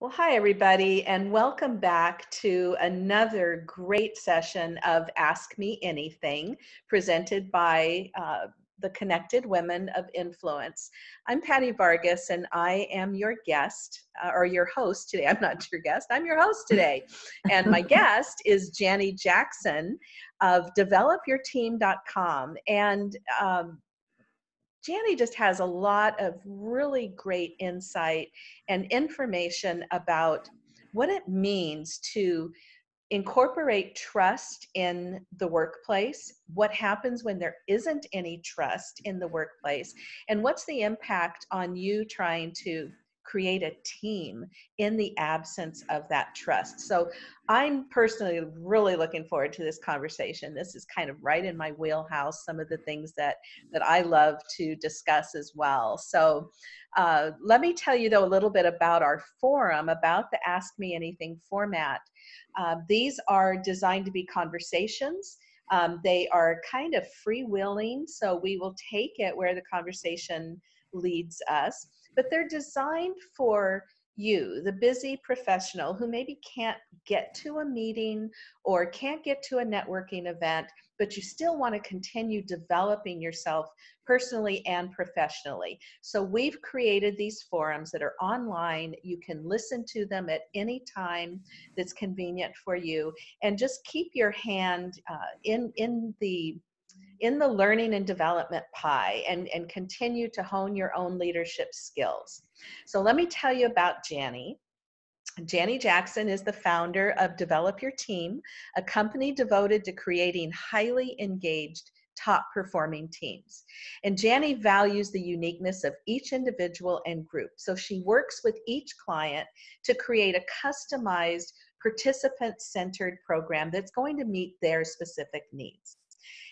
Well, hi, everybody, and welcome back to another great session of Ask Me Anything presented by uh, the Connected Women of Influence. I'm Patty Vargas, and I am your guest uh, or your host today. I'm not your guest, I'm your host today. and my guest is Janie Jackson of developyourteam.com. And um, Janie just has a lot of really great insight and information about what it means to incorporate trust in the workplace, what happens when there isn't any trust in the workplace, and what's the impact on you trying to create a team in the absence of that trust. So I'm personally really looking forward to this conversation. This is kind of right in my wheelhouse, some of the things that, that I love to discuss as well. So uh, let me tell you though a little bit about our forum, about the Ask Me Anything format. Uh, these are designed to be conversations. Um, they are kind of freewheeling, so we will take it where the conversation leads us but they're designed for you, the busy professional who maybe can't get to a meeting or can't get to a networking event, but you still want to continue developing yourself personally and professionally. So we've created these forums that are online. You can listen to them at any time that's convenient for you and just keep your hand uh, in, in the in the learning and development pie and, and continue to hone your own leadership skills. So let me tell you about Janie. Janie Jackson is the founder of Develop Your Team, a company devoted to creating highly engaged top performing teams. And Janie values the uniqueness of each individual and group. So she works with each client to create a customized participant centered program that's going to meet their specific needs.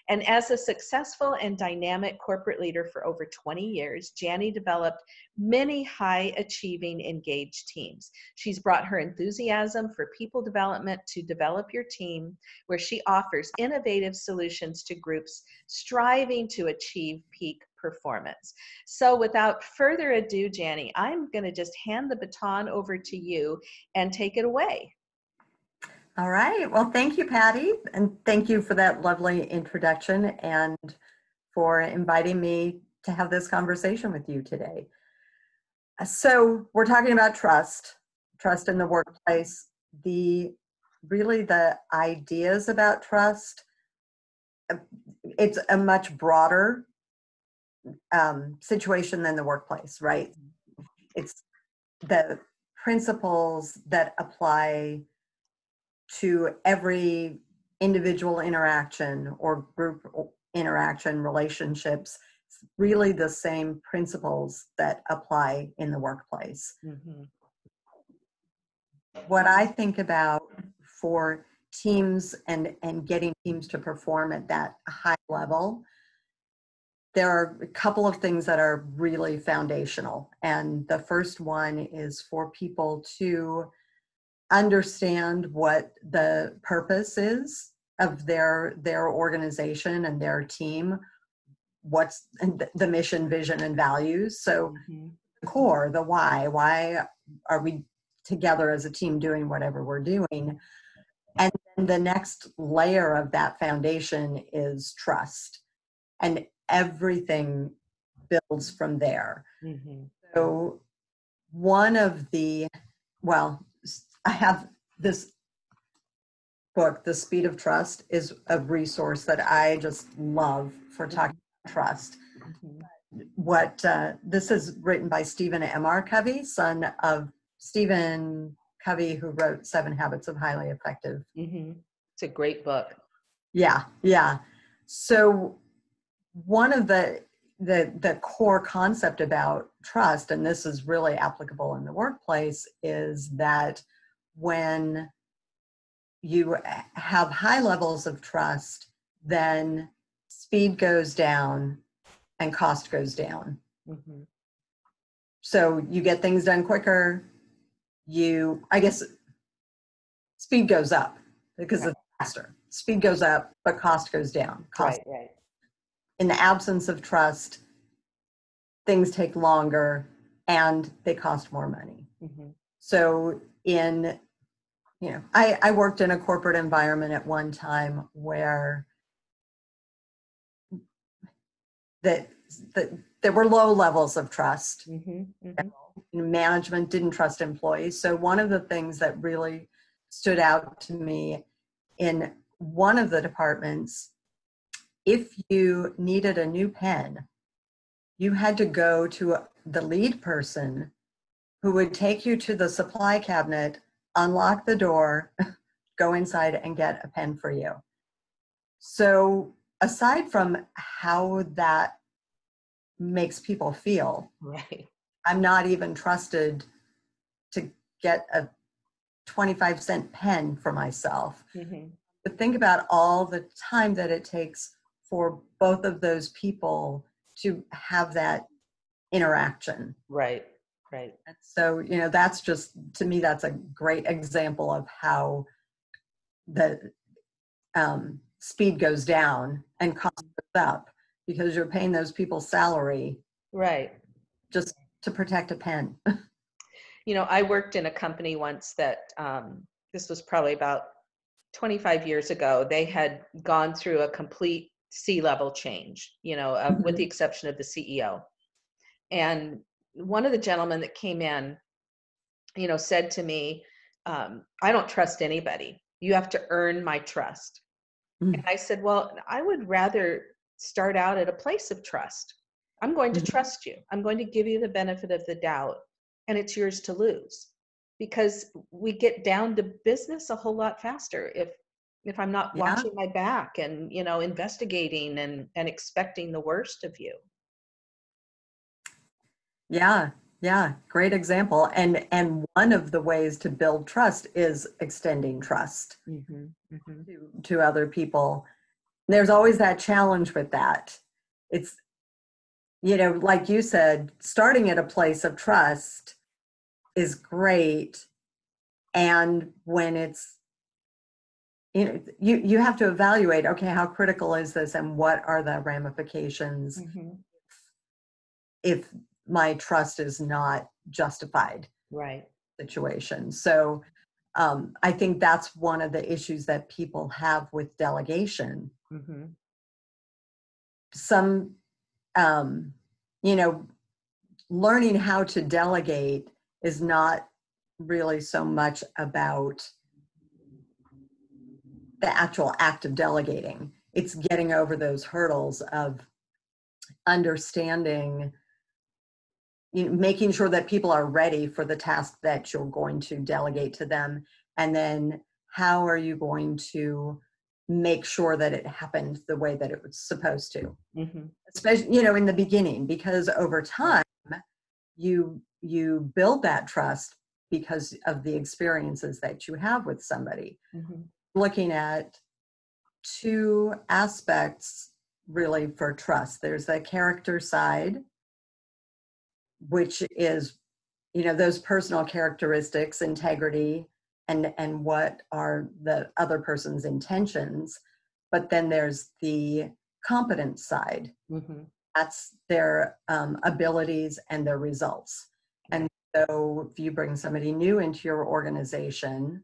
And as a successful and dynamic corporate leader for over 20 years, Janie developed many high achieving, engaged teams. She's brought her enthusiasm for people development to develop your team, where she offers innovative solutions to groups striving to achieve peak performance. So without further ado, Janie, I'm going to just hand the baton over to you and take it away. All right. Well, thank you, Patty. And thank you for that lovely introduction and for inviting me to have this conversation with you today. So we're talking about trust, trust in the workplace, the really the ideas about trust. It's a much broader um, situation than the workplace, right? It's the principles that apply to every individual interaction or group interaction relationships really the same principles that apply in the workplace mm-hmm. what i think about for teams and and getting teams to perform at that high level there are a couple of things that are really foundational and the first one is for people to understand what the purpose is of their their organization and their team what's the mission vision and values so mm-hmm. the core the why why are we together as a team doing whatever we're doing and then the next layer of that foundation is trust and everything builds from there mm-hmm. so one of the well I have this book, The Speed of Trust, is a resource that I just love for talking about trust. Mm-hmm. What uh, this is written by Stephen M. R. Covey, son of Stephen Covey, who wrote Seven Habits of Highly Effective. Mm-hmm. It's a great book. Yeah, yeah. So one of the the the core concept about trust, and this is really applicable in the workplace, is that when you have high levels of trust, then speed goes down and cost goes down. Mm-hmm. So you get things done quicker. You, I guess, speed goes up because right. it's faster. Speed goes up, but cost goes down. Cost. Right, right. In the absence of trust, things take longer and they cost more money. Mm-hmm. So in, you know, I, I worked in a corporate environment at one time where that, that there were low levels of trust. Mhm, mhm. Management didn't trust employees. So one of the things that really stood out to me in one of the departments, if you needed a new pen, you had to go to the lead person who would take you to the supply cabinet, unlock the door, go inside and get a pen for you. So aside from how that makes people feel, Right. I'm not even trusted to get a 25 cent pen for myself. Mhm. But think about all the time that it takes for both of those people to have that interaction. Right. Right. And So, you know, that's just, to me, that's a great example of how the um, speed goes down and cost goes up because you're paying those people salary Right. just to protect a pen. You know, I worked in a company once that um, this was probably about 25 years ago. They had gone through a complete C level change, you know, uh, with the exception of the CEO. And one of the gentlemen that came in, you know, said to me, um, I don't trust anybody. You have to earn my trust. Mm. And I said, Well, I would rather start out at a place of trust. I'm going to Mhm. trust you. I'm going to give you the benefit of the doubt, and it's yours to lose because we get down to business a whole lot faster if if I'm not Yeah. watching my back and you know investigating and and expecting the worst of you. Yeah, yeah, great example. And and one of the ways to build trust is extending trust Mm-hmm, mm-hmm. to, to other people. There's always that challenge with that. It's you know, like you said, starting at a place of trust is great. And when it's you know, you you have to evaluate, okay, how critical is this and what are the ramifications Mm-hmm. if my trust is not justified Right. situation. So um, I think that's one of the issues that people have with delegation. Mm-hmm. Some, um, you know, learning how to delegate is not really so much about the actual act of delegating. It's getting over those hurdles of understanding you know, making sure that people are ready for the task that you're going to delegate to them and then how are you going to make sure that it happened the way that it was supposed to Mm-hmm. especially you know in the beginning because over time you you build that trust because of the experiences that you have with somebody Mm-hmm. looking at two aspects really for trust there's the character side which is you know those personal characteristics integrity and and what are the other person's intentions. But then there's the competence side. Mm-hmm. that's their um, abilities and their results. And so if you bring somebody new into your organization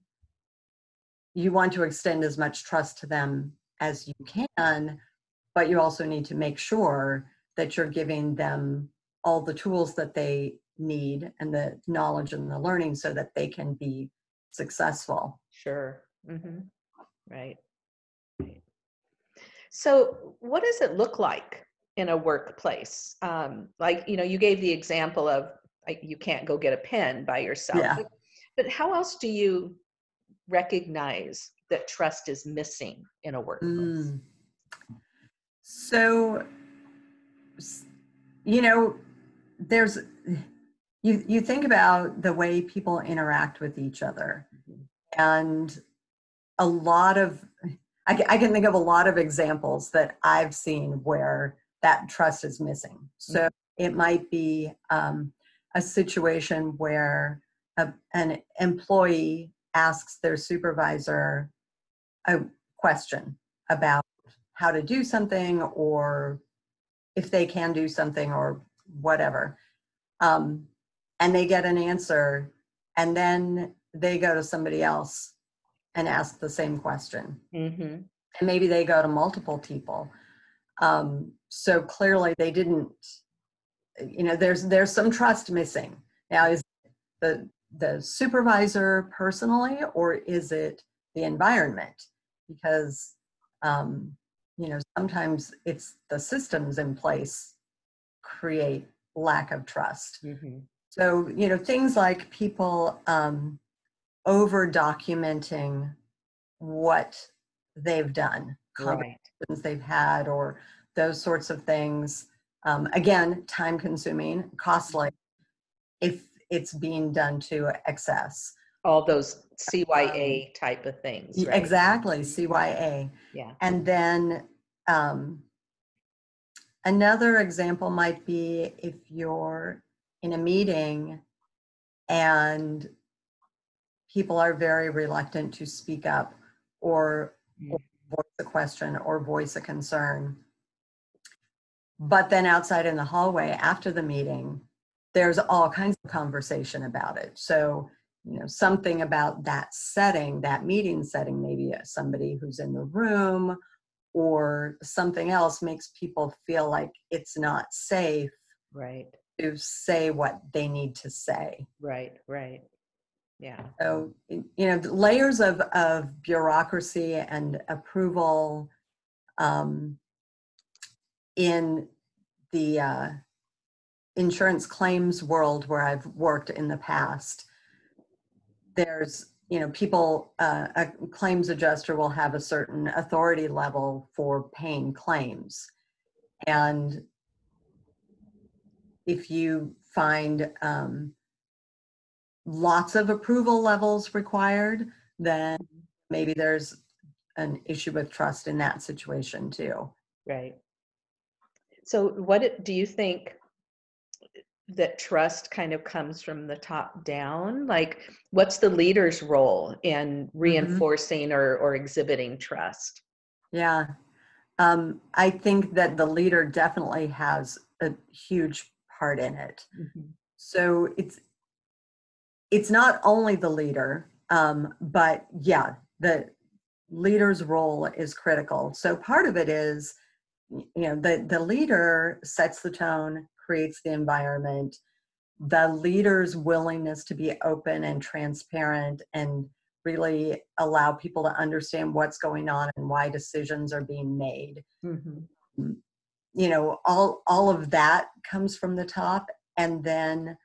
you want to extend as much trust to them as you can but you also need to make sure that you're giving them all the tools that they need and the knowledge and the learning so that they can be successful Sure. Mm-hmm. Right. Right. So, what does it look like in a workplace? Um, like, you know, you gave the example of like, you can't go get a pen by yourself. Yeah. But, but how else do you recognize that trust is missing in a workplace? Mm. So, you know, there's you you think about the way people interact with each other, and a lot of I, I can think of a lot of examples that I've seen where that trust is missing. So it might be um, a situation where a, an employee asks their supervisor a question about how to do something or if they can do something or whatever. Um, and they get an answer and then they go to somebody else and ask the same question. hmm And maybe they go to multiple people. Um, so clearly they didn't, you know, there's there's some trust missing. Now is the the supervisor personally or is it the environment? Because um, you know, sometimes it's the systems in place create lack of trust. hmm So, you know, things like people um, over documenting what they've done, Right. conversations they've had, or those sorts of things. Um, again, time consuming, costly if it's being done to excess. All those CYA type of things. Right? Exactly, CYA. Yeah. And then um, another example might be if you're in a meeting and people are very reluctant to speak up or Mm. voice a question or voice a concern. But then outside in the hallway after the meeting, there's all kinds of conversation about it. So, you know, something about that setting, that meeting setting, maybe somebody who's in the room or something else makes people feel like it's not safe Right. to say what they need to say. Right. Right. Yeah. So, you know, layers of, of bureaucracy and approval um, in the uh, insurance claims world where I've worked in the past, there's, you know, people, uh, a claims adjuster will have a certain authority level for paying claims. And if you find um, lots of approval levels required, then maybe there's an issue with trust in that situation too. Right. So, what do you think that trust kind of comes from the top down? Like, what's the leader's role in reinforcing or, or exhibiting trust? Yeah. Um, I think that the leader definitely has a huge part in it. So it's it's not only the leader, um, but yeah, the leader's role is critical. So part of it is, you know, the the leader sets the tone, creates the environment. The leader's willingness to be open and transparent and really allow people to understand what's going on and why decisions are being made Mhm. you know all all of that comes from the top and then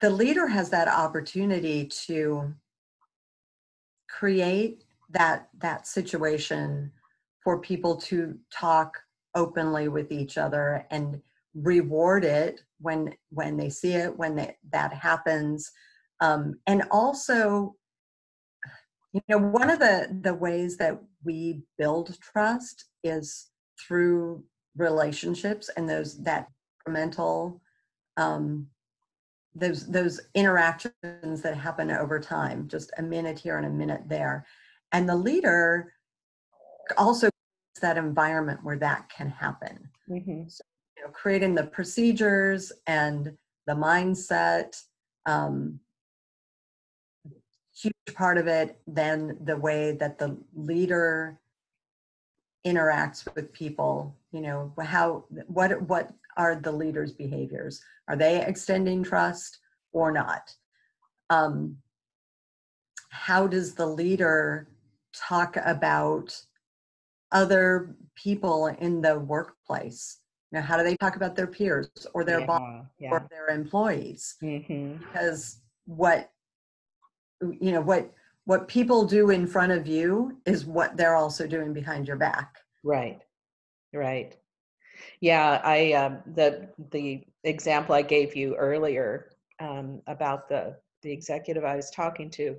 the leader has that opportunity to create that that situation for people to talk openly with each other and reward it when when they see it when they, that happens. Um, and also you know one of the the ways that we build trust is through relationships and those that mental um, those those interactions that happen over time just a minute here and a minute there. And the leader also that environment where that can happen. Mhm. you know creating the procedures and the mindset um, huge part of it then the way that the leader interacts with people you know how what what are the leader's behaviors? Are they extending trust or not? Um, how does the leader talk about other people in the workplace you know how do they talk about their peers or their boss Yeah. or their employees hmm because what you know what what people do in front of you is what they're also doing behind your back Right. Right. Yeah, I um, the the example I gave you earlier um, about the the executive I was talking to,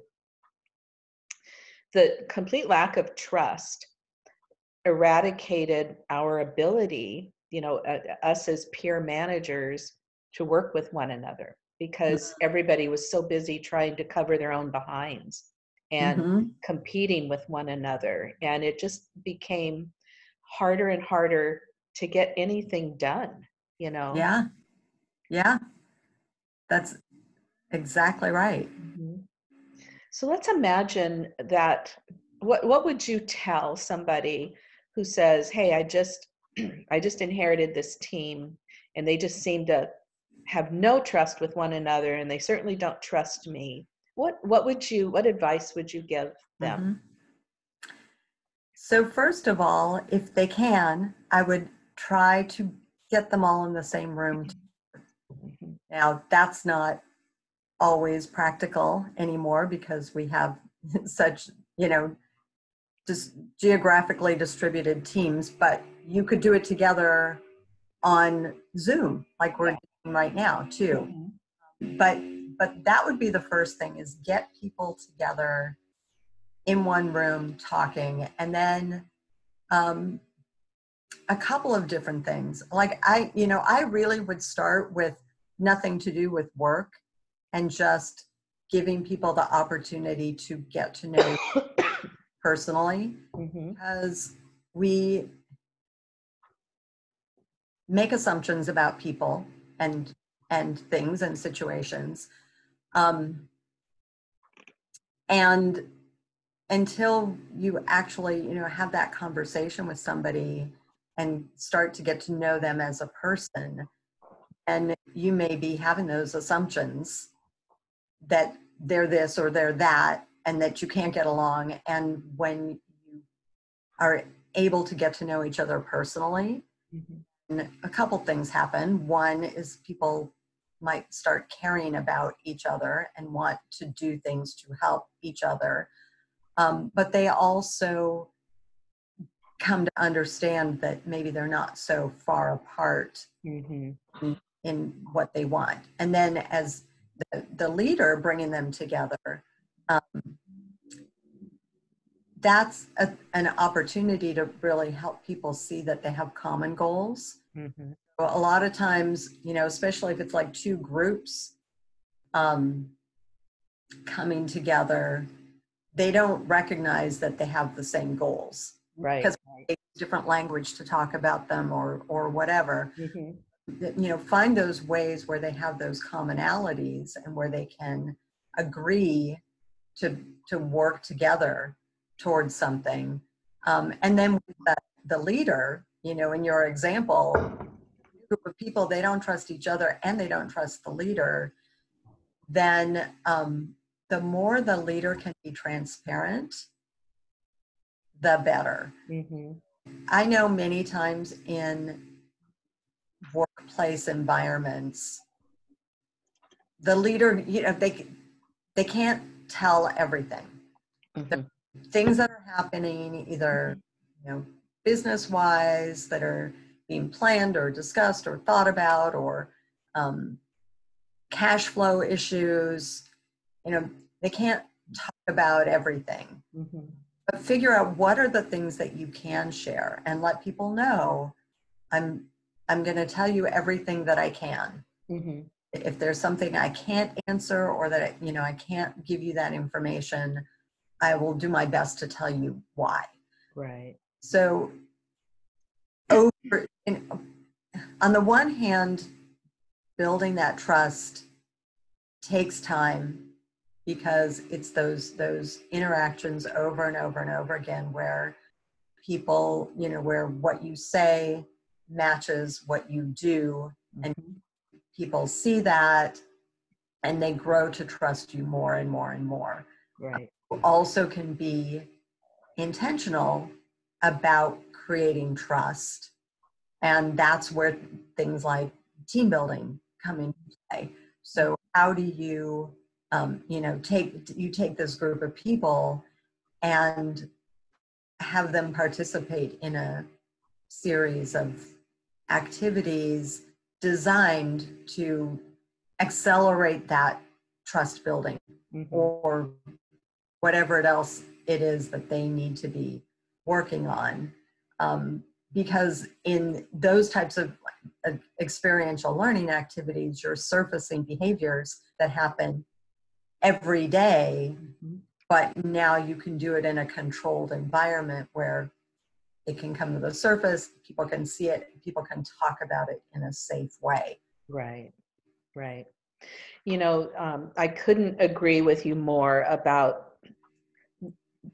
the complete lack of trust eradicated our ability, you know, uh, us as peer managers to work with one another because everybody was so busy trying to cover their own behinds and Mhm. competing with one another and it just became harder and harder to get anything done you know yeah yeah that's exactly right. Mhm. So let's imagine that what what would you tell somebody who says, "Hey, I just I just inherited this team and they just seem to have no trust with one another and they certainly don't trust me." What what would you what advice would you give them? Mhm. So first of all, if they can, I would try to get them all in the same room. Mhm. Now, that's not always practical anymore because we have such, you know, just geographically distributed teams, but you could do it together on Zoom like we're doing right now too. Mhm. But but that would be the first thing is get people together in one room talking and then um, a couple of different things like i you know i really would start with nothing to do with work and just giving people the opportunity to get to know personally Mhm. because we make assumptions about people and and things and situations um, and until you actually you know have that conversation with somebody and start to get to know them as a person and you may be having those assumptions that they're this or they're that and that you can't get along and when you are able to get to know each other personally Mhm. a couple things happen one is people might start caring about each other and want to do things to help each other um, but they also come to understand that maybe they're not so far apart Mhm. in what they want. And then as the, the leader bringing them together, um, that's a, an opportunity to really help people see that they have common goals. Mhm. So a lot of times, you know, especially if it's like two groups um, coming together, they don't recognize that they have the same goals. Right. Because- right. Different language to talk about them or or whatever. Mhm. you know find those ways where they have those commonalities and where they can agree to to work together towards something um, and then the, the leader you know in your example group of people they don't trust each other and they don't trust the leader then um, the more the leader can be transparent the better Mhm. I know many times in workplace environments, the leader, you know, they they can't tell everything. Mhm. Things that are happening, either you know, business wise, that are being planned or discussed or thought about, or um, cash flow issues. You know, they can't talk about everything. Mhm. but figure out what are the things that you can share and let people know i'm i'm going to tell you everything that i can Mhm. If there's something i can't answer or that you know i can't give you that information i will do my best to tell you why Right. so over in, on the one hand building that trust takes time because it's those those interactions over and over and over again where people you know where what you say matches what you do And- Mhm. People see that and they grow to trust you more and more and more Right. also can be intentional about creating trust. And that's where things like team building come into play. So how do you, um, you know, take you take this group of people and have them participate in a series of activities designed to accelerate that trust building Mhm. or whatever it else it is that they need to be working on. Um, because in those types of uh, experiential learning activities, you're surfacing behaviors that happen every day, Mhm. but now you can do it in a controlled environment where it can come to the surface, people can see it, people can talk about it in a safe way. Right. Right. You know, um, I couldn't agree with you more about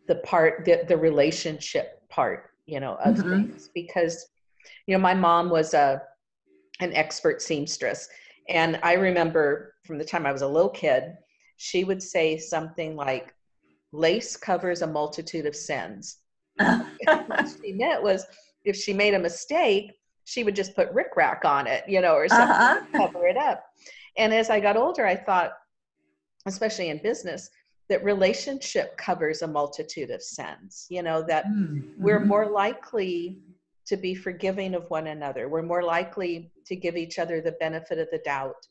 the part, the, the relationship part, you know, of Mhm. things because, you know, my mom was a an expert seamstress, and I remember from the time I was a little kid, she would say something like, "Lace covers a multitude of sins." What she meant was, if she made a mistake, she would just put rickrack on it, you know, or something Uh-huh. cover it up. And as I got older, I thought, especially in business, that relationship covers a multitude of sins. You know, that Mm, we're mhm. more likely to be forgiving of one another. We're more likely to give each other the benefit of the doubt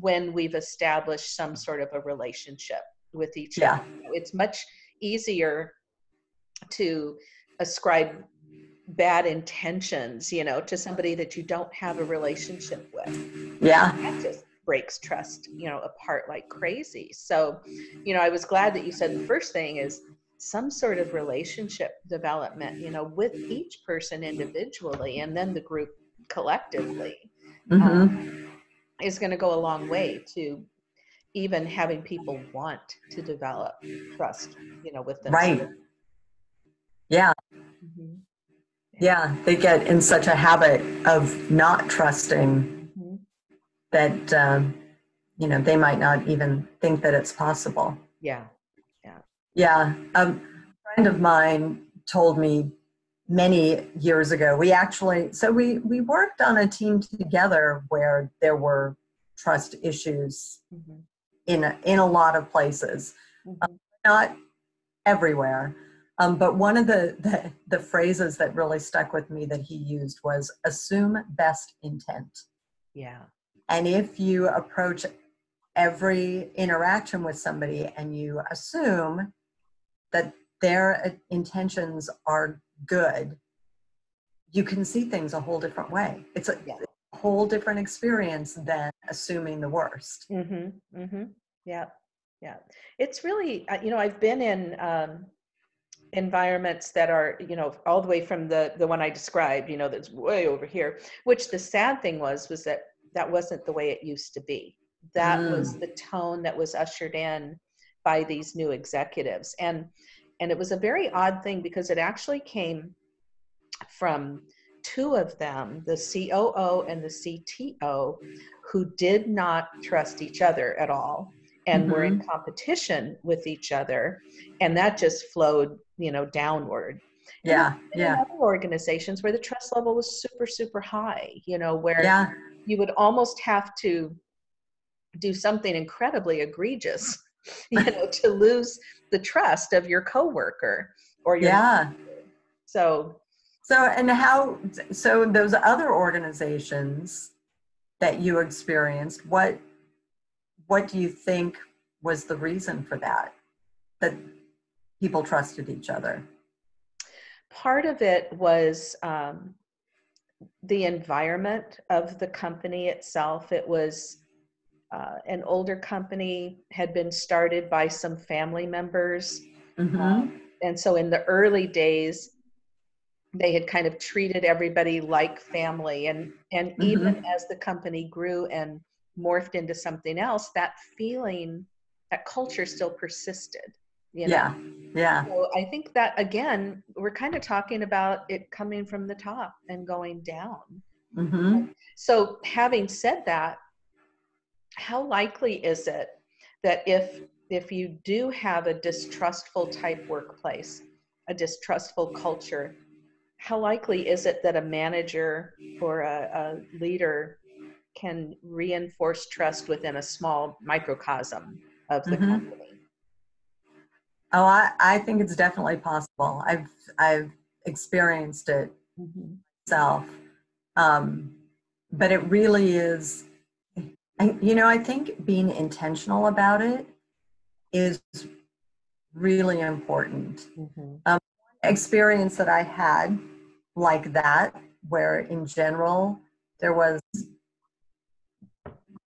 when we've established some sort of a relationship with each Yeah. other. It's much easier to ascribe bad intentions, you know, to somebody that you don't have a relationship with Yeah. that just breaks trust you know apart like crazy so you know i was glad that you said the first thing is some sort of relationship development you know with each person individually and then the group collectively Mhm. um, is going to go a long way to even having people want to develop trust you know with themselves Right. Yeah. Mhm. Yeah. They get in such a habit of not trusting Mhm. that, um, you know, they might not even think that it's possible. yeah Yeah. Um, a friend of mine told me many years ago, we actually, so we, we worked on a team together where there were trust issues Mhm. in, a- in a lot of places. Mhm. not everywhere. Um, but one of the, the the phrases that really stuck with me that he used was assume best intent. yeah And if you approach every interaction with somebody and you assume that their uh, intentions are good, you can see things a whole different way. It's a Yeah. whole different experience than assuming the worst. Mm-hmm. Mm-hmm. Yeah. Yeah. It's really, uh, you know, I've been in um, environments that are, you know, all the way from the the one I described, you know, that's way over here. Which the sad thing was was that that wasn't the way it used to be. That was mm. the tone that was ushered in by these new executives, and and it was a very odd thing because it actually came from two of them, the COO and the CTO, who did not trust each other at all and were in mm-hmm. competition with each other and that just flowed you know downward Yeah, yeah, other organizations where the trust level was super super high you know where yeah, you would almost have to do something incredibly egregious you know to lose the trust of your coworker or your yeah. so So, and how, so those other organizations that you experienced, what, what do you think was the reason for that? That people trusted each other? part of it was um, the environment of the company itself. It was uh, an older company, had been started by some family members. Mm-hmm. And so in the early days, they had kind of treated everybody like family. And, and even as the company grew and morphed into something else, that feeling, that culture still persisted. You know? Yeah, yeah, So I think that again, we're kind of talking about it coming from the top and going down. mm-hmm. So having said that, how likely is it that if if you do have a distrustful type workplace, a distrustful culture, how likely is it that a manager or a, a leader can reinforce trust within a small microcosm of the Mhm. company? Oh, I, I think it's definitely possible. I've, I've experienced it myself. Um, but it really is, you know, I think being intentional about it is really important. Mhm. Experience that I had like that, where in general, there was,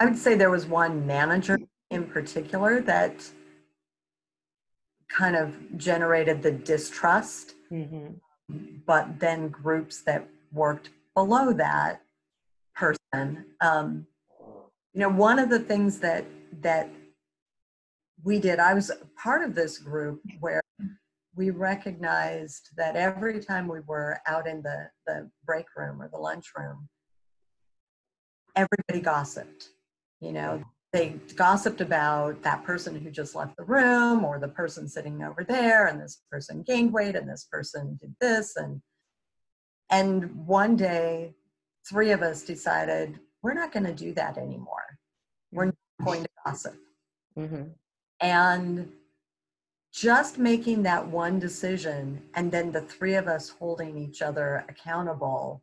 I would say there was one manager in particular that kind of generated the distrust Mhm. but then groups that worked below that person um, you know, one of the things that that we did, I was part of this group where we recognized that every time we were out in the, the break room or the lunch room, everybody gossiped. You know, they gossiped about that person who just left the room or the person sitting over there and this person gained weight and this person did this and and one day three of us decided we're not going to do that anymore. We're not going to gossip. Mm-hmm. and just making that one decision and then the three of us holding each other accountable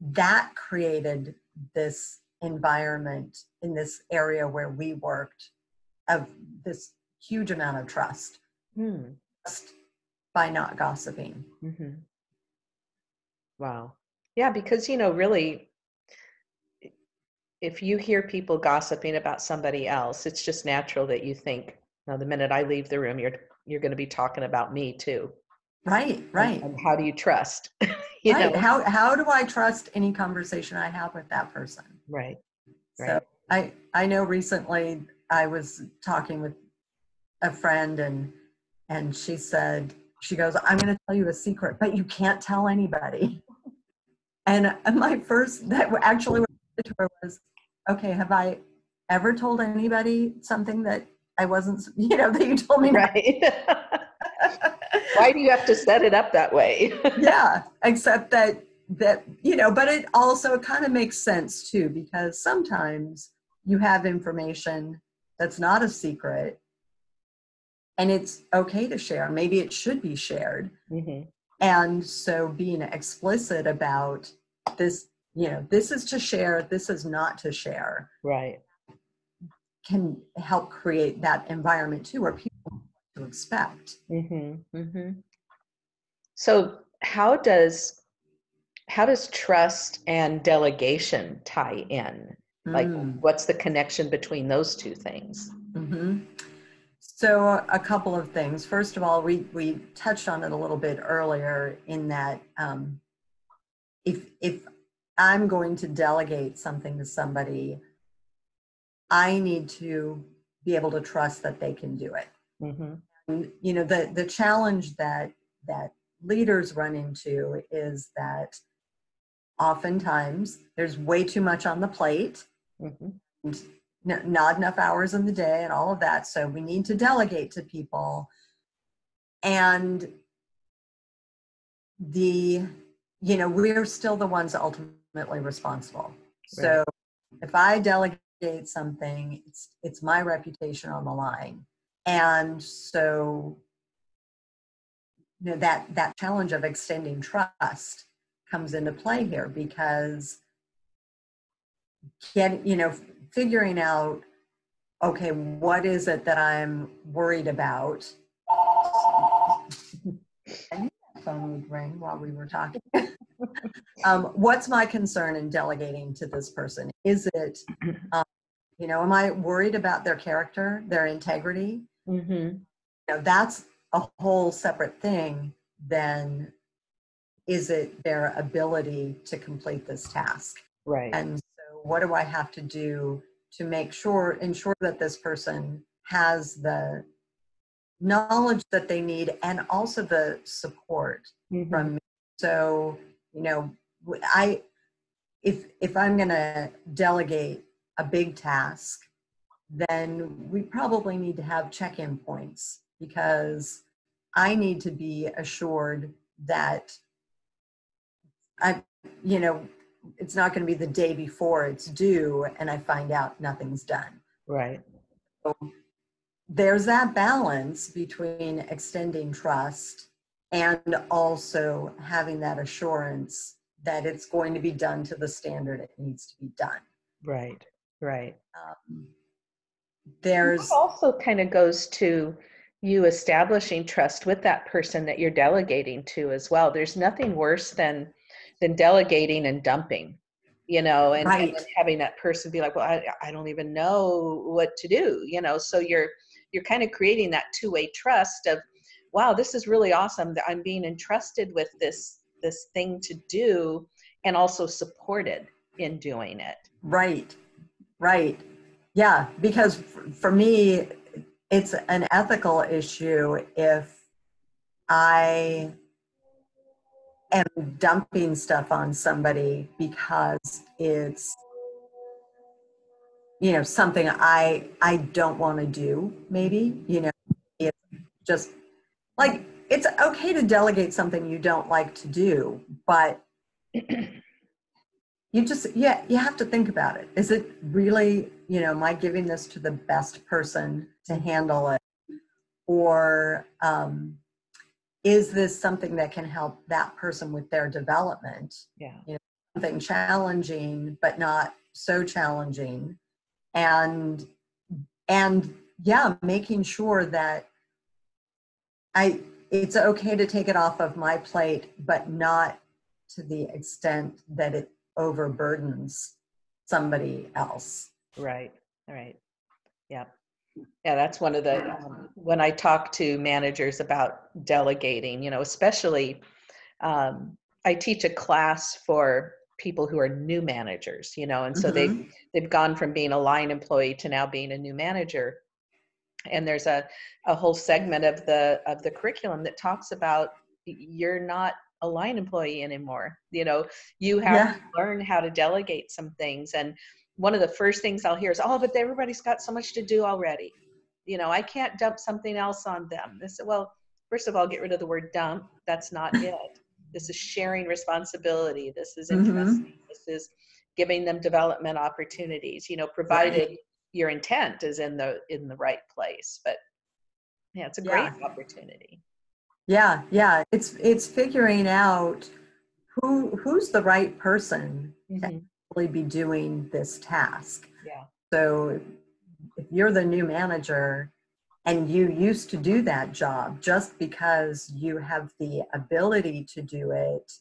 that created this environment in this area where we worked of this huge amount of trust Hmm. just by not gossiping Mm-hmm. Wow. Yeah, because you know, really, if you hear people gossiping about somebody else, it's just natural that you think, "Now, the minute I leave the room, you're you're going to be talking about me too." right And- right And how do you trust? you right know. how how do i trust any conversation i have with that person Right. So I I know recently I was talking with a friend and and she said she goes I'm going to tell you a secret but you can't tell anybody. And uh, my first that actually what I to her was okay have I ever told anybody something that I wasn't you know that you told me Right. Why do you have to set it up that way? yeah except that that you know but it also kind of makes sense too because sometimes you have information that's not a secret and it's okay to share. Maybe it should be shared. Hmm and so being explicit about this you know this is to share this is not to share Right. can help create that environment too where people know to expect. Hmm hmm So how does how does trust and delegation tie in? Like, Mm. what's the connection between those two things? hmm So a couple of things. First of all, we we touched on it a little bit earlier in that um, if if I'm going to delegate something to somebody, I need to be able to trust that they can do it. hmm And, you know, the the challenge that that leaders run into is that oftentimes there's way too much on the plate hmm n- not enough hours in the day and all of that. So we need to delegate to people. And the, you know, we're still the ones ultimately responsible. So if I delegate something, it's it's my reputation on the line. And so you know that that challenge of extending trust comes into play here because get you know figuring out okay what is it that i'm worried about? I knew that phone would ring while we were talking. Um, what's my concern in delegating to this person? Is it um, you know am i worried about their character their integrity? Hmm you know that's a whole separate thing than is it their ability to complete this task Right. and so what do I have to do to make sure, ensure that this person has the knowledge that they need and also the support Mhm. from me. So, you know, I, if, if I'm going to delegate a big task, then we probably need to have check-in points because I need to be assured that I, you know, it's not going to be the day before it's due and I find out nothing's done. Right. There's that balance between extending trust and also having that assurance that it's going to be done to the standard it needs to be done. Right. Right. Um, there's, It also kind of goes to you establishing trust with that person that you're delegating to as well. There's nothing worse than than delegating and dumping, you know, and, and Right. then having that person be like, "Well, I, I don't even know what to do," you know. So you're you're kind of creating that two-way trust of, "Wow, this is really awesome that I'm being entrusted with this this thing to do, and also supported in doing it." right, right. Yeah, because for me, it's an ethical issue if I am dumping stuff on somebody because it's you know something I I don't want to do maybe you know it's just like it's okay to delegate something you don't like to do but you just yeah you have to think about it. Is it really you know am i giving this to the best person to handle it? Or um, is this something that can help that person with their development Yeah. you know, something challenging but not so challenging and and yeah making sure that i it's okay to take it off of my plate but not to the extent that it overburdens somebody else Right, right. Yeah. Yeah, that's one of the, um, when I talk to managers about delegating, you know, especially, um, I teach a class for people who are new managers, you know, and so they Mhm. they've gone from being a line employee to now being a new manager. And there's a, a whole segment of the of the curriculum that talks about you're not a line employee anymore. You know, you have Yeah. to learn how to delegate some things. And one of the first things I'll hear is, "Oh, but everybody's got so much to do already. You know, I can't dump something else on them." This, well, first of all, get rid of the word dump. That's not it. This is sharing responsibility. This is Mhm. This is giving them development opportunities. You know, provided your intent is in the in the right place. But yeah, it's a great Yeah. opportunity. yeah yeah it's it's figuring out who who's the right person Mhm. Be doing this task Yeah. so if you're the new manager and you used to do that job just because you have the ability to do it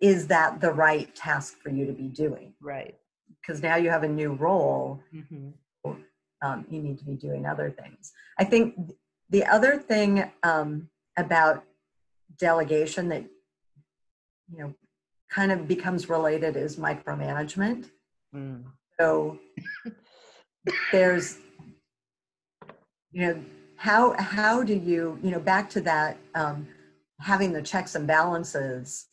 is that the right task for you to be doing Right. because now you have a new role hmm um, you need to be doing other things. I think the other thing um, about delegation that you know kind of becomes related is micromanagement. Mm. So there's you know how how do you you know back to that um, having the checks and balances,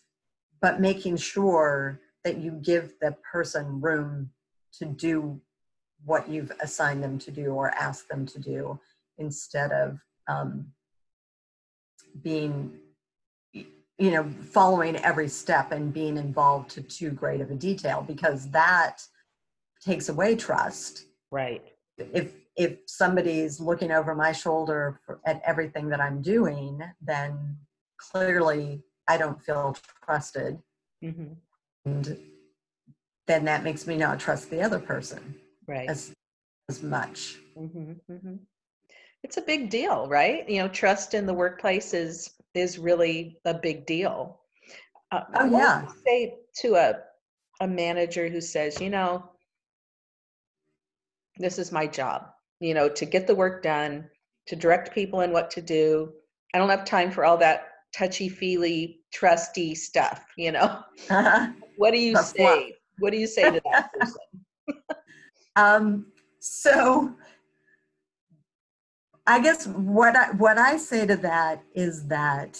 but making sure that you give the person room to do what you've assigned them to do or asked them to do instead of um, being you know following every step and being involved to too great of a detail because that takes away trust Right. if if somebody's looking over my shoulder for, at everything that i'm doing then clearly i don't feel trusted hmm and then that makes me not trust the other person Right. as as much hmm hmm It's a big deal, right? You know, trust in the workplace is is really a big deal. Uh, Oh, what yeah. Say to a a manager who says, you know, this is my job. You know, to get the work done, to direct people in what to do. I don't have time for all that touchy feely, trusty stuff. You know, what do you fluff. say? What do you say to that person? um, so I guess what I what I say to that is that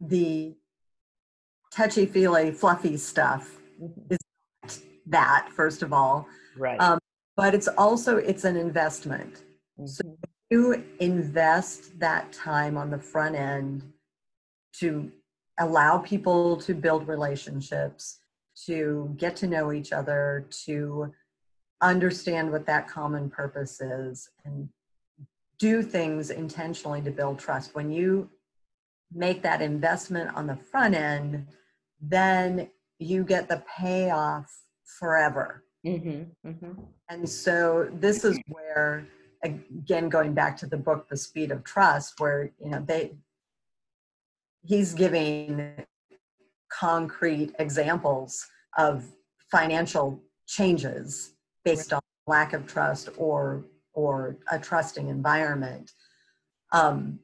the touchy feely fluffy stuff Mhm. that first of all Right. Um, but it's also it's an investment so- Mhm. you invest that time on the front end to allow people to build relationships to get to know each other to understand what that common purpose is and do things intentionally to build trust when you make that investment on the front end then you get the payoff forever Mhm. Mhm. and so this is where, again, going back to the book, The Speed of Trust, where, you know, they, he's giving concrete examples of financial changes based on lack of trust or, or a trusting environment. Um,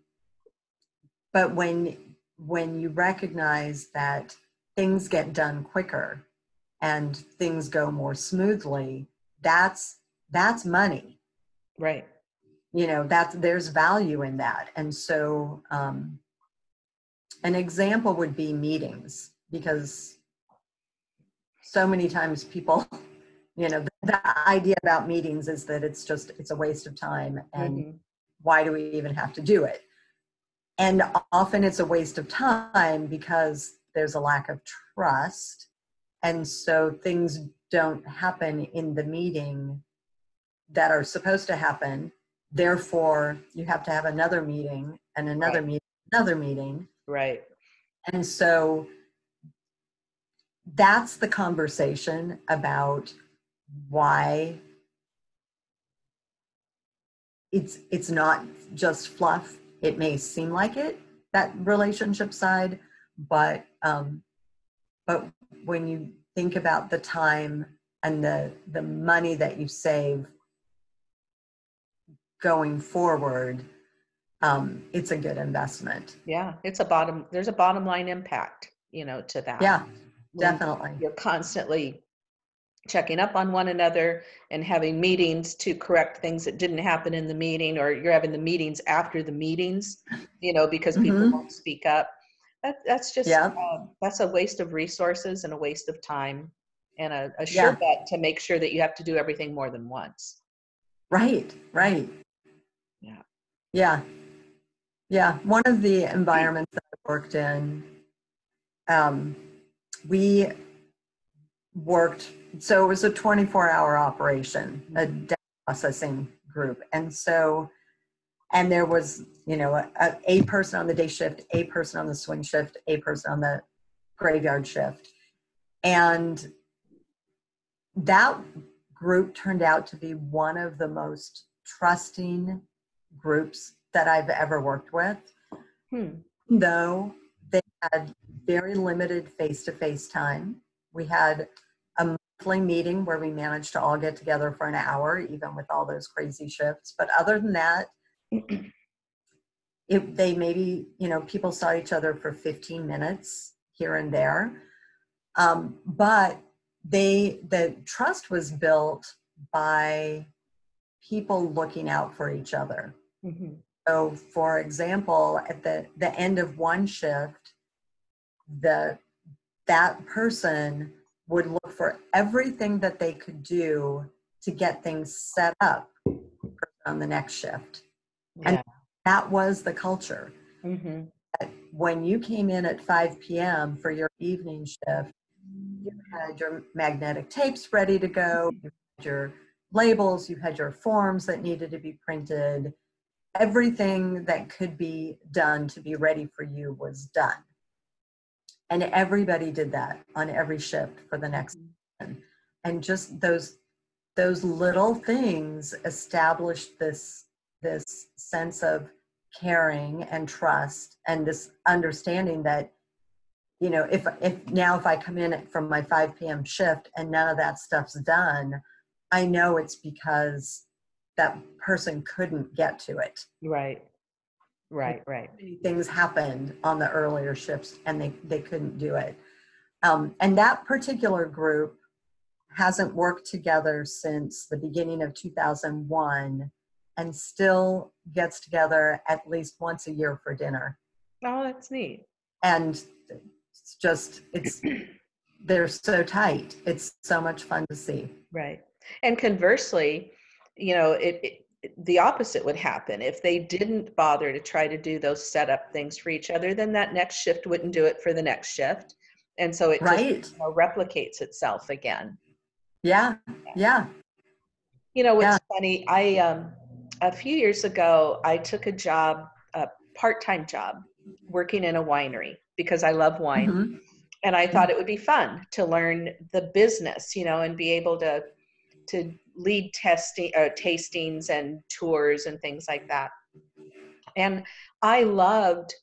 but when, when you recognize that things get done quicker and things go more smoothly that's that's money. Right. You know that's there's value in that. And so um, an example would be meetings because so many times people you know the, idea about meetings is that it's just it's a waste of time and Mhm. why do we even have to do it? And often it's a waste of time because there's a lack of trust. And so things don't happen in the meeting that are supposed to happen. Therefore you have to have another meeting and another Right. meeting another meeting. Right. And so that's the conversation about why it's it's not just fluff. It may seem like it that relationship side, but um, but when you think about the time and the the money that you save going forward, um, it's a good investment. yeah it's a bottom there's a bottom line impact you know to that Yeah, When definitely. you're constantly checking up on one another and having meetings to correct things that didn't happen in the meeting or you're having the meetings after the meetings you know because people Mhm. won't speak up that, that's just Yeah. um, that's a waste of resources and a waste of time and a, a Yeah. sure bet to make sure that you have to do everything more than once Right, right. Yeah. Yeah. Yeah. One of the environments that I worked in, um, we worked, so it was a 24 hour operation, a data processing group. And so, and there was, you know, a, a, a person on the day shift, a person on the swing shift, a person on the graveyard shift. And that group turned out to be one of the most trusting groups that I've ever worked with, hmm. though they had very limited face to face time. We had meeting where we managed to all get together for an hour, even with all those crazy shifts. But other than that, it, they maybe, you know, people saw each other for 15 minutes here and there. Um, but they, the trust was built by people looking out for each other. Mhm. So, for example, at the, the end of one shift, the that person would look for everything that they could do to get things set up on the next shift. And- That was the culture. Mhm. When you came in at 5 p.m. for your evening shift, you had your magnetic tapes ready to go, you had your labels, you had your forms that needed to be printed. Everything that could be done to be ready for you was done. And everybody did that on every shift for the next mm-hmm. one. And just those those little things established this this sense of caring and trust and this understanding that you know if if now if i come in from my 5 p.m shift and none of that stuff's done i know it's because that person couldn't get to it. Right right right. many things happened on the earlier shifts and they they couldn't do it. Um, and that particular group hasn't worked together since the beginning of 2001 and still gets together at least once a year for dinner. Oh that's neat. And it's just it's they're so tight. It's so much fun to see. Right. And conversely, you know, it, it the opposite would happen if they didn't bother to try to do those setup things for each other. Then that next shift wouldn't do it for the next shift, and so it just you know, replicates itself again. yeah yeah You know, what's Yeah. funny? I um, a few years ago, I took a job, a part-time job, working in a winery because I love wine. Mhm. and I thought it would be fun to learn the business, you know, and be able to to lead testing uh, tastings and tours and things like that. And I loved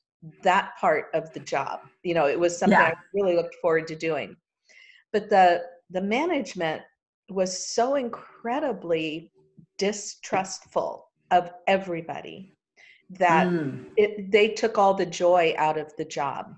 that part of the job. You know, it was something Yeah. I really looked forward to doing. But the the management was so incredibly distrustful of everybody that Mm. it, they took all the joy out of the job.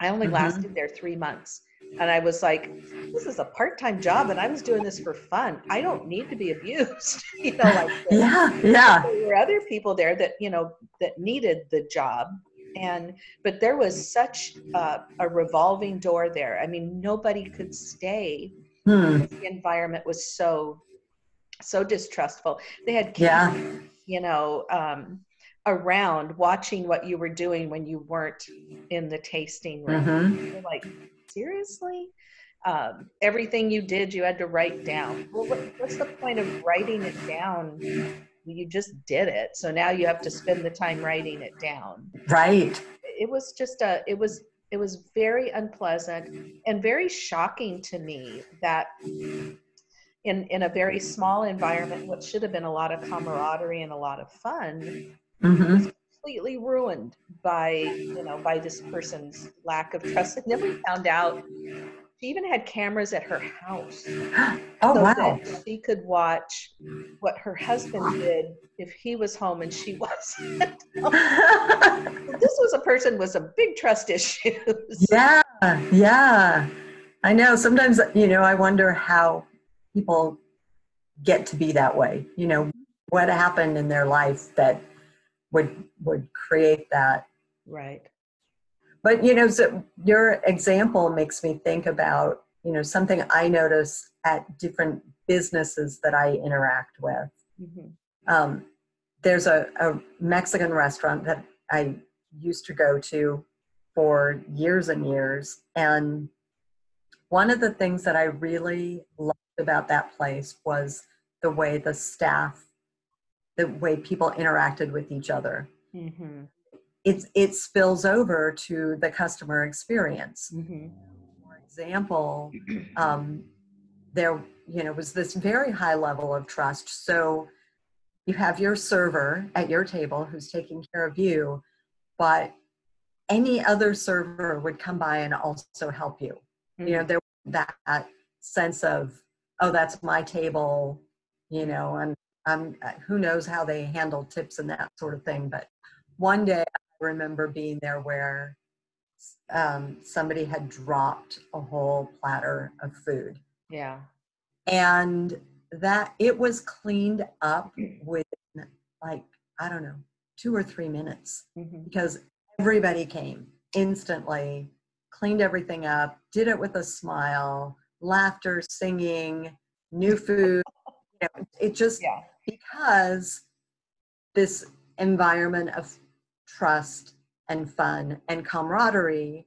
I only Mhm. lasted there three months and I was like, this is a part-time job and I was doing this for fun. I don't need to be abused. you know, like yeah, yeah. There were other people there that, you know, that needed the job. And but there was such uh, a revolving door there. I mean, nobody could stay. Hmm. The environment was so so distrustful. They had Yeah. you know, um, around watching what you were doing when you weren't in the tasting room. hmm like, seriously? Um, everything you did, you had to write down. Well, what, what's the point of writing it down? You just did it. So now you have to spend the time writing it down. Right. It was just a, it was, it was very unpleasant and very shocking to me that in, in a very small environment, what should have been a lot of camaraderie and a lot of fun, hmm completely ruined by you know by this person's lack of trust and then we found out she even had cameras at her house Oh, so wow. that she could watch what her husband did if he was home and she wasn't this was a person with some big trust issues yeah, yeah. I know. Sometimes, you know, I wonder how people get to be that way. You know, what happened in their life that would would create that. right But you know, so your example makes me think about you know something I notice at different businesses that I interact with. hmm um, there's a, a Mexican restaurant that I used to go to for years and years. And one of the things that I really loved about that place was the way the staff, the way people interacted with each other. hmm It, it spills over to the customer experience. hmm For example, um, there you know was this very high level of trust. So you have your server at your table who's taking care of you but any other server would come by and also help you. You know there that sense of oh that's my table you know and um, who knows how they handle tips and that sort of thing but one day i remember being there where um, somebody had dropped a whole platter of food. Yeah. And that it was cleaned up within like i don't know two or three minutes hmm because everybody came instantly cleaned everything up did it with a smile laughter singing new food. You know, it just yeah because this environment of trust and fun and camaraderie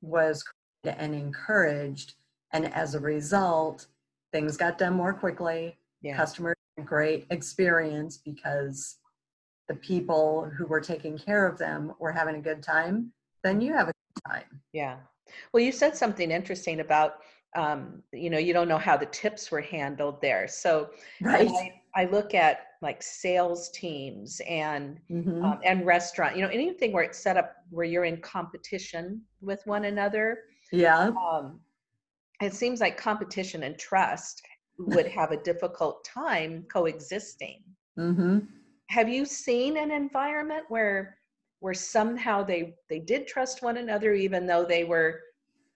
was created and encouraged. And as a result things got done more quickly. Yeah. Customers had a great experience because the people who were taking care of them were having a good time. Then you have a good time. Yeah. Well, you said something interesting about, um, you know, you don't know how the tips were handled there. So right. I, I look at like sales teams and Mhm. um, and restaurant, you know, anything where it's set up where you're in competition with one another. yeah Um, it seems like competition and trust would have a difficult time coexisting. hmm Have you seen an environment where where somehow they they did trust one another even though they were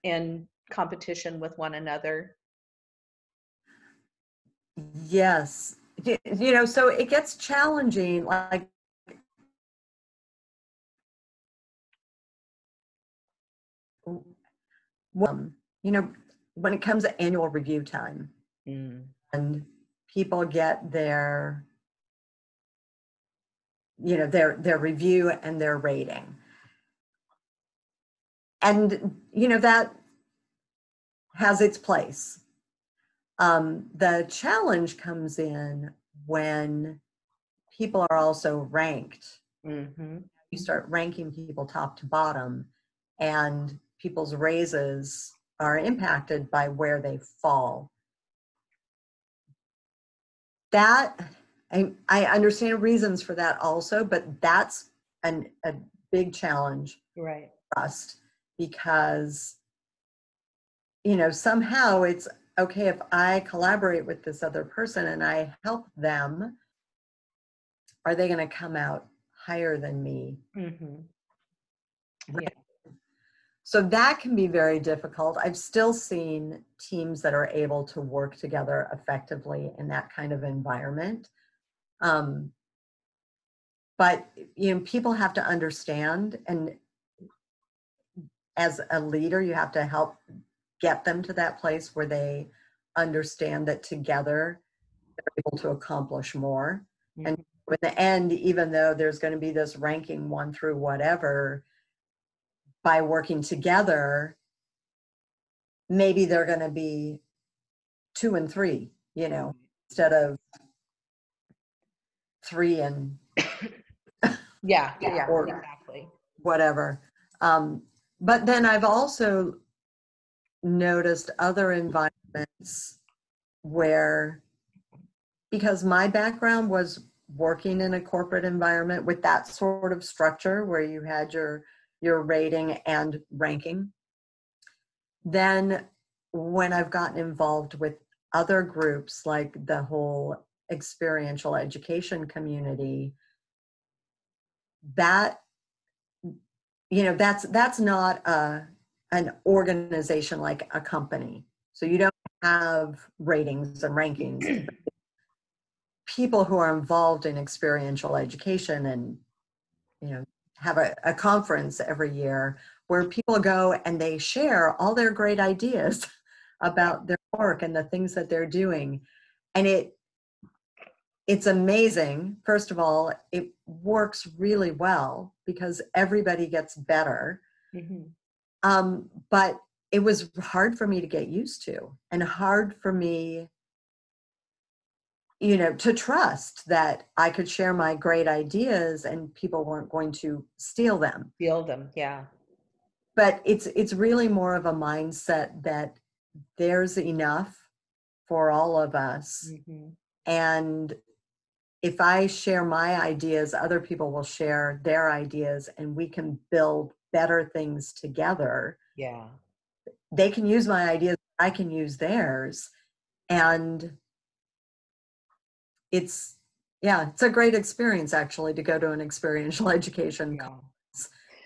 in competition with one another? yes you know so it gets challenging like um, you know when it comes to annual review time Mm, and people get their you know their their review and their rating. And you know that has its place um, the challenge comes in when people are also ranked. Mhm, you start ranking people top to bottom and people's raises are impacted by where they fall. That I, I understand reasons for that also but that's an, a big challenge Right. for us because you know somehow it's okay if i collaborate with this other person and i help them are they going to come out higher than me mhm, so that can be very difficult. I've still seen teams that are able to work together effectively in that kind of environment. Um, but you know, people have to understand, and as a leader, you have to help get them to that place where they understand that together they're able to accomplish more. Mm-hmm. And in the end, even though there's going to be this ranking one through whatever, by working together, maybe they're going to be two and three, you know, instead of three and yeah, yeah, or exactly. Whatever. Um, but then I've also noticed other environments where, because my background was working in a corporate environment with that sort of structure where you had your your rating and ranking. Then when I've gotten involved with other groups like the whole experiential education community, that you know that's that's not a an organization like a company. So you don't have ratings and rankings. People who are involved in experiential education and you know have a, a conference every year where people go and they share all their great ideas about their work and the things that they're doing and it it's amazing first of all it works really well because everybody gets better mm-hmm. Um, but it was hard for me to get used to and hard for me you know to trust that i could share my great ideas and people weren't going to steal them. Steal them yeah. But it's it's really more of a mindset that there's enough for all of us. Mm-hmm. and if i share my ideas other people will share their ideas and we can build better things together yeah they can use my ideas i can use theirs and it's yeah it's a great experience actually to go to an experiential education yeah.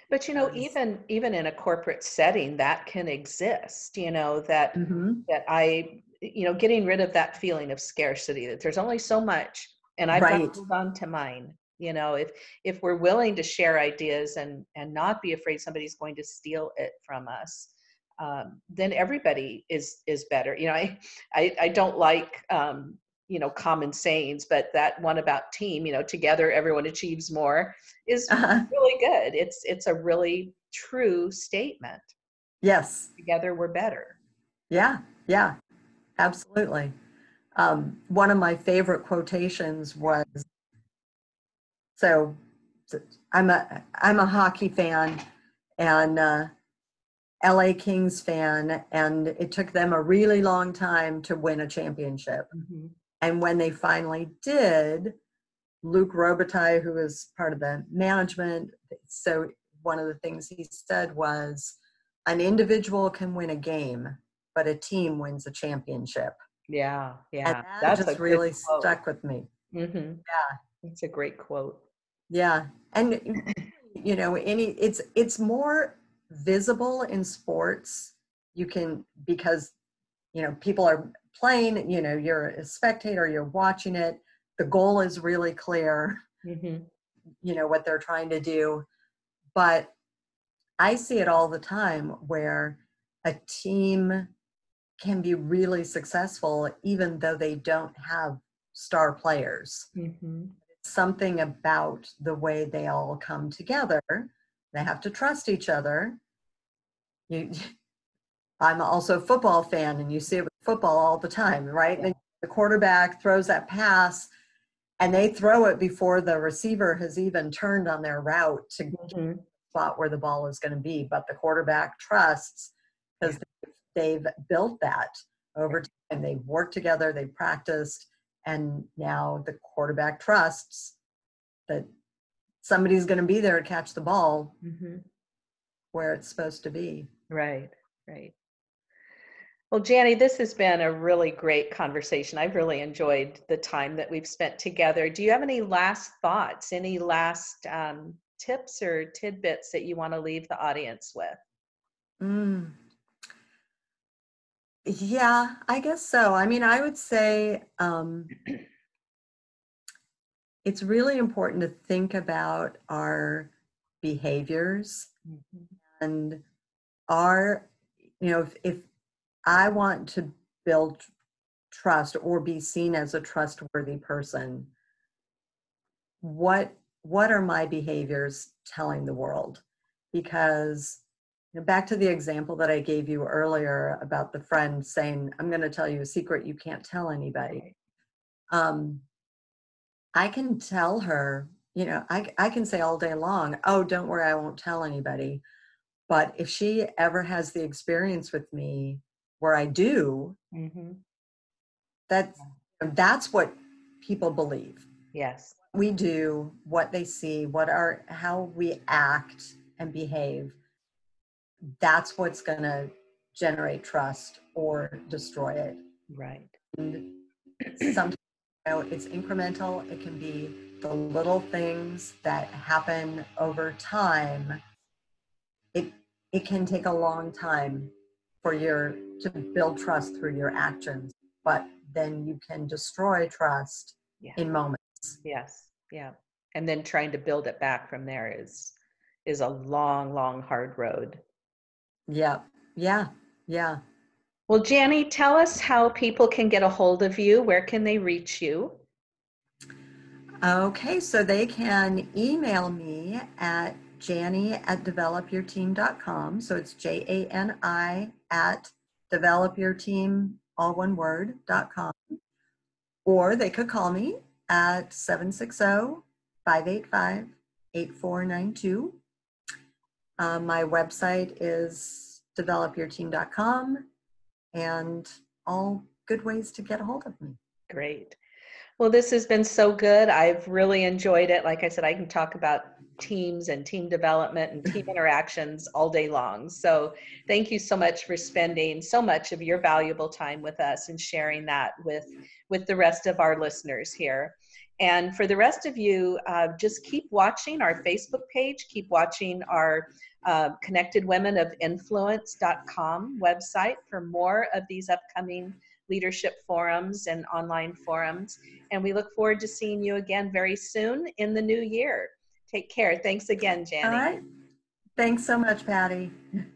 but you know even even in a corporate setting that can exist you know that mm-hmm. that i you know getting rid of that feeling of scarcity that there's only so much and i've right. got to hold on to mine you know if if we're willing to share ideas and and not be afraid somebody's going to steal it from us um, then everybody is is better. You know i i, I don't like um, you know common sayings but that one about team you know together everyone achieves more is uh-huh. really good. It's it's a really true statement. Yes. Together we're better. Yeah yeah absolutely. Um, one of my favorite quotations was so i'm a i'm a hockey fan and uh, LA Kings fan, and it took them a really long time to win a championship. Mm-hmm. And when they finally did, Luc Robitaille, who was part of the management, so one of the things he said was, an individual can win a game, but a team wins a championship. Yeah, yeah, and that that's just really stuck with me. Mm-hmm. Yeah, it's a great quote. Yeah, and you know, any it's it's more visible in sports. You can because you know people are playing, you know, you're a spectator, you're watching it. The goal is really clear, mm-hmm. you know, what they're trying to do. But I see it all the time where a team can be really successful even though they don't have star players. Mm-hmm. Something about the way they all come together. They have to trust each other. You, I'm also a football fan, and you see it with football all the time, right? Yeah. The quarterback throws that pass, and they throw it before the receiver has even turned on their route to mm-hmm. the spot where the ball is going to be. But the quarterback trusts because yeah. they've built that over time. They've worked together, they've practiced, and now the quarterback trusts that somebody's going to be there to catch the ball mm-hmm. where it's supposed to be. Right, right. Well, Jani, this has been a really great conversation. I've really enjoyed the time that we've spent together. Do you have any last thoughts, any last um, tips or tidbits that you want to leave the audience with? Mm. Yeah, I guess so. I mean, I would say um, it's really important to think about our behaviors Mhm. and our, you know, if, if I want to build trust or be seen as a trustworthy person, what what are my behaviors telling the world? Because back to the example that I gave you earlier about the friend saying, "I'm going to tell you a secret you can't tell anybody." Um, I can tell her, you know, I I can say all day long, "Oh, don't worry, I won't tell anybody." But if she ever has the experience with me where I do, Mhm. that's that's what people believe. Yes. We do, what they see, what our how we act and behave. That's what's going to generate trust or destroy it. Right. And sometimes you know, it's incremental. It can be the little things that happen over time. It it can take a long time for your to build trust through your actions, but then you can destroy trust Yeah. in moments. Yes. Yeah. And then trying to build it back from there is is a long, long, hard road. Yeah, yeah, yeah. Well, Jani, tell us how people can get a hold of you. Where can they reach you? Okay, so they can email me at Jani at developyourteam.com. So it's J A N I at developyourteam, all one word, dot com. Or they could call me at 760 585 8492. Uh, my website is developyourteam.com and all good ways to get a hold of me. Great. Well, this has been so good. I've really enjoyed it. Like I said, I can talk about teams and team development and team interactions all day long. So, thank you so much for spending so much of your valuable time with us and sharing that with with the rest of our listeners here. And for the rest of you, uh, just keep watching our Facebook page, keep watching our uh, Connected Women of Influence.com website for more of these upcoming leadership forums and online forums. And we look forward to seeing you again very soon in the new year. Take care. Thanks again, Jani. All right. Thanks so much, Patty.